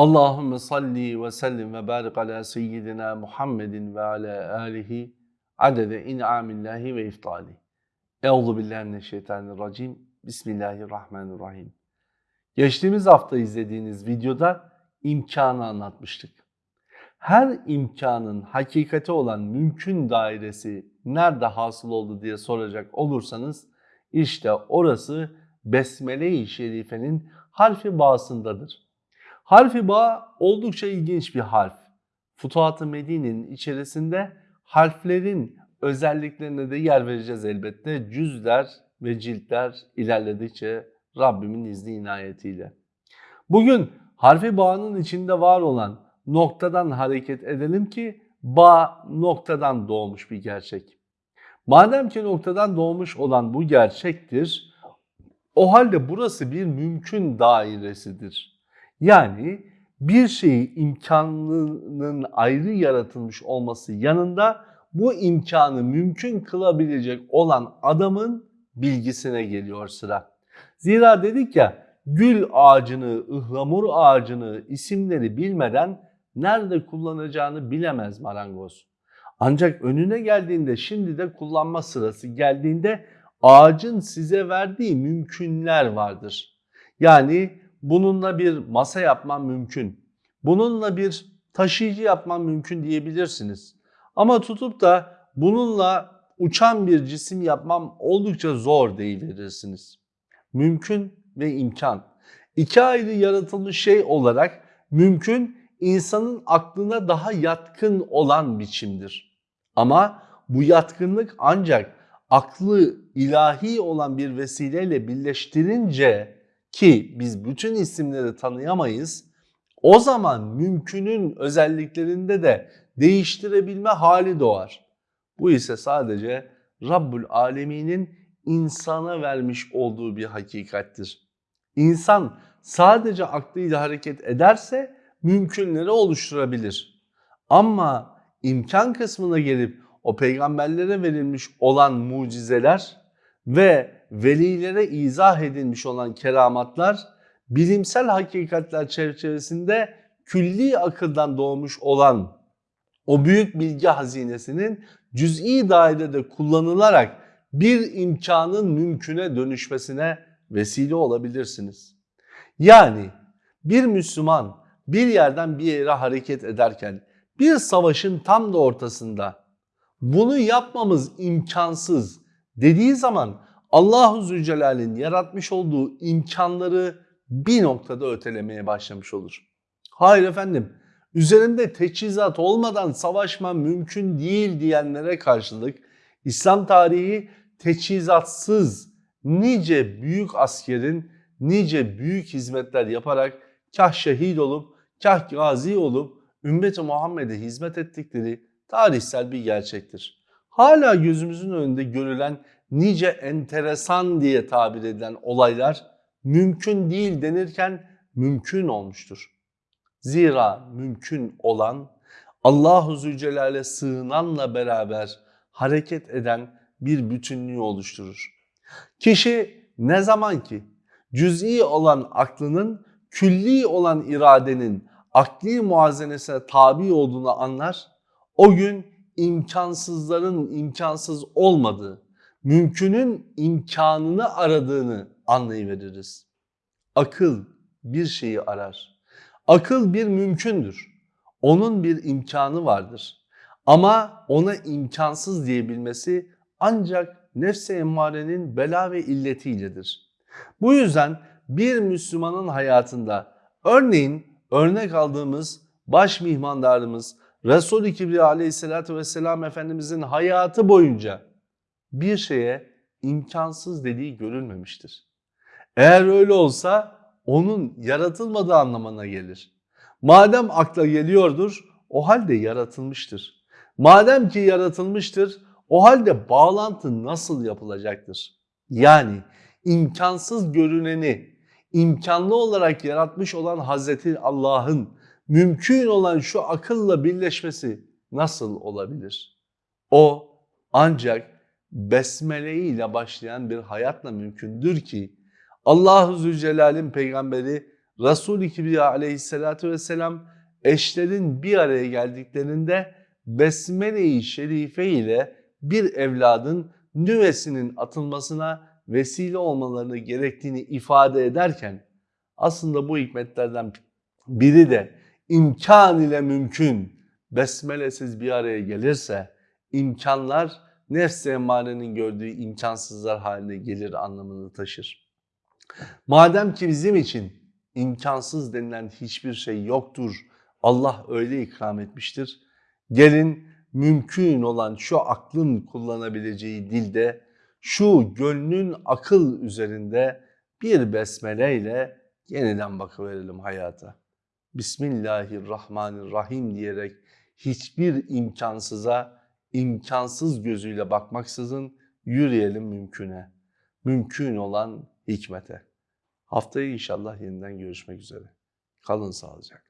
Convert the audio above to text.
Allahümme salli ve sellim ve barik ala seyyidina Muhammedin ve ala alihi adede in'amillahi ve iftali. Euzu billahi mineşşeytanirracim. Bismillahirrahmanirrahim. Geçtiğimiz hafta izlediğiniz videoda imkanı anlatmıştık. Her imkanın hakikati olan mümkün dairesi nerede hasıl oldu diye soracak olursanız işte orası Besmele-i Şerife'nin harfi bağısındadır. Harfi bağ oldukça ilginç bir harf. Futuhat-ı Medine'nin içerisinde harflerin özelliklerine de yer vereceğiz elbette. Cüzler ve ciltler ilerledikçe Rabbimin izni inayetiyle. Bugün harfi bağının içinde var olan noktadan hareket edelim ki bağ noktadan doğmuş bir gerçek. Madem ki noktadan doğmuş olan bu gerçektir, o halde burası bir mümkün dairesidir. Yani bir şeyi imkanının ayrı yaratılmış olması yanında bu imkanı mümkün kılabilecek olan adamın bilgisine geliyor sıra. Zira dedik ya gül ağacını, ıhlamur ağacını isimleri bilmeden nerede kullanacağını bilemez marangoz. Ancak önüne geldiğinde şimdi de kullanma sırası geldiğinde ağacın size verdiği mümkünler vardır. Yani bununla bir masa yapman mümkün. Bununla bir taşıyıcı yapman mümkün diyebilirsiniz. Ama tutup da bununla uçan bir cisim yapmam oldukça zor deyiverirsiniz. Mümkün ve imkan. İki ayrı yaratılmış şey olarak mümkün insanın aklına daha yatkın olan biçimdir. Ama bu yatkınlık ancak aklı ilahi olan bir vesileyle birleştirince ki biz bütün isimleri tanıyamayız. O zaman mümkünün özelliklerinde de değiştirebilme hali doğar. Bu ise sadece Rabbül Alemin'in insana vermiş olduğu bir hakikattir. İnsan sadece aklıyla hareket ederse mümkünleri oluşturabilir. Ama imkan kısmına gelip o peygamberlere verilmiş olan mucizeler ve velilere izah edilmiş olan keramatlar bilimsel hakikatler çerçevesinde külli akıldan doğmuş olan o büyük bilgi hazinesinin cüz'i dairede kullanılarak bir imkanın mümküne dönüşmesine vesile olabilirsiniz. Yani bir Müslüman bir yerden bir yere hareket ederken bir savaşın tam da ortasında bunu yapmamız imkansız dediği zaman Allahu Zülcelal'in yaratmış olduğu imkanları bir noktada ötelemeye başlamış olur. Hayır efendim, üzerinde teçhizat olmadan savaşma mümkün değil diyenlere karşılık İslam tarihi teçhizatsız nice büyük askerin nice büyük hizmetler yaparak kah şehit olup kah gazi olup ümmeti Muhammed'e hizmet ettikleri tarihsel bir gerçektir. Hala gözümüzün önünde görülen nice enteresan diye tabir edilen olaylar mümkün değil denirken mümkün olmuştur. Zira mümkün olan Allahu Zülcelal'e sığınanla beraber hareket eden bir bütünlüğü oluşturur. Kişi ne zaman ki cüz'i olan aklının külli olan iradenin akli muazenesine tabi olduğunu anlar, o gün imkansızların imkansız olmadığı, mümkünün imkanını aradığını anlayıveririz. Akıl bir şeyi arar. Akıl bir mümkündür. Onun bir imkanı vardır. Ama ona imkansız diyebilmesi ancak nefse emmarenin bela ve illetiyledir. Bu yüzden bir Müslümanın hayatında örneğin örnek aldığımız baş mihmandarımız Resul-i Kibriya aleyhissalatü vesselam Efendimizin hayatı boyunca bir şeye imkansız dediği görülmemiştir. Eğer öyle olsa onun yaratılmadığı anlamına gelir. Madem akla geliyordur o halde yaratılmıştır. Madem ki yaratılmıştır o halde bağlantı nasıl yapılacaktır? Yani imkansız görüneni imkanlı olarak yaratmış olan Hazreti Allah'ın mümkün olan şu akılla birleşmesi nasıl olabilir? O ancak besmele ile başlayan bir hayatla mümkündür ki Allahu Zülcelal'in peygamberi Resul-i Kibriya aleyhissalatü vesselam eşlerin bir araya geldiklerinde Besmele-i Şerife ile bir evladın nüvesinin atılmasına vesile olmalarını gerektiğini ifade ederken aslında bu hikmetlerden biri de imkan ile mümkün besmelesiz bir araya gelirse imkanlar nefs-i gördüğü imkansızlar haline gelir anlamını taşır. Madem ki bizim için imkansız denilen hiçbir şey yoktur, Allah öyle ikram etmiştir. Gelin mümkün olan şu aklın kullanabileceği dilde, şu gönlün akıl üzerinde bir besmeleyle yeniden bakıverelim hayata. Bismillahirrahmanirrahim diyerek hiçbir imkansıza imkansız gözüyle bakmaksızın yürüyelim mümküne. Mümkün olan hikmete. Haftaya inşallah yeniden görüşmek üzere. Kalın sağlıcakla.